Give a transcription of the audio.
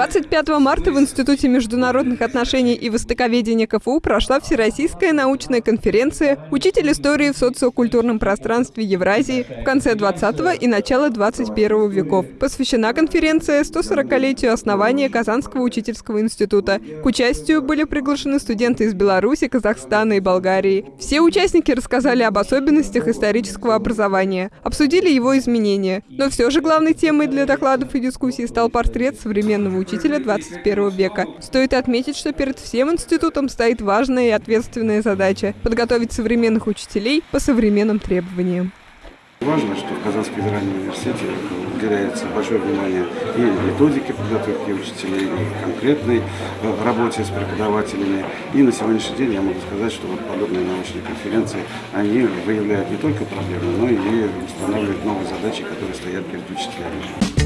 25 марта в Институте международных отношений и востоковедения КФУ прошла Всероссийская научная конференция «Учитель истории в социокультурном пространстве Евразии в конце 20 и начало 21 веков». Посвящена конференция 140-летию основания Казанского учительского института. К участию были приглашены студенты из Беларуси, Казахстана и Болгарии. Все участники рассказали об особенностях исторического образования, обсудили его изменения. Но все же главной темой для докладов и дискуссий стал портрет современного современного учителя 21 века. Стоит отметить, что перед всем институтом стоит важная и ответственная задача – подготовить современных учителей по современным требованиям. Важно, что в Казанском федеральном университете уделяется большое внимание и методике подготовки учителей, и конкретной э, работе с преподавателями. И на сегодняшний день я могу сказать, что вот подобные научные конференции, они выявляют не только проблемы, но и устанавливают новые задачи, которые стоят перед учителями.